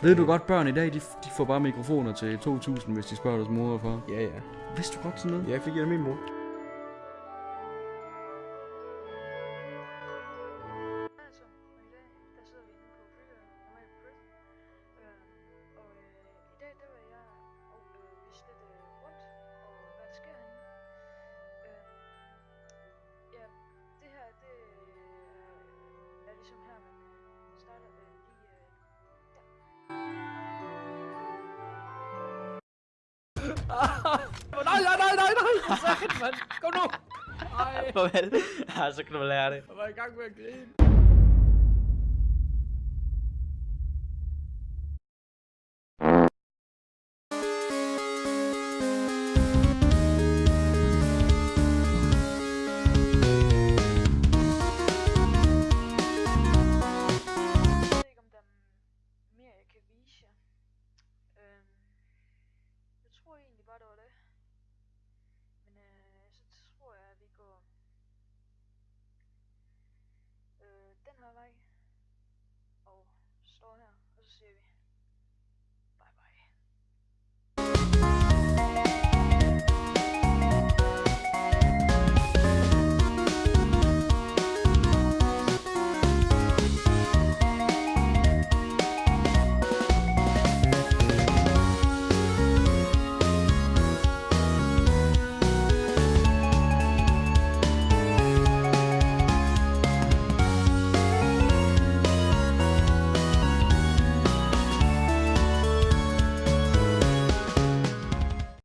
Ved du godt, børn i dag, de, de får bare mikrofoner til 2.000, hvis de spørger deres mor og far. Ja, ja. Vidste du godt sådan noget? Jeg fik af min mor. Nej, nej, nej, nej, nej! Så mand! Kom nu! Ej, Farvel. Så kan du lære det. jeg var i gang med at grine. siebie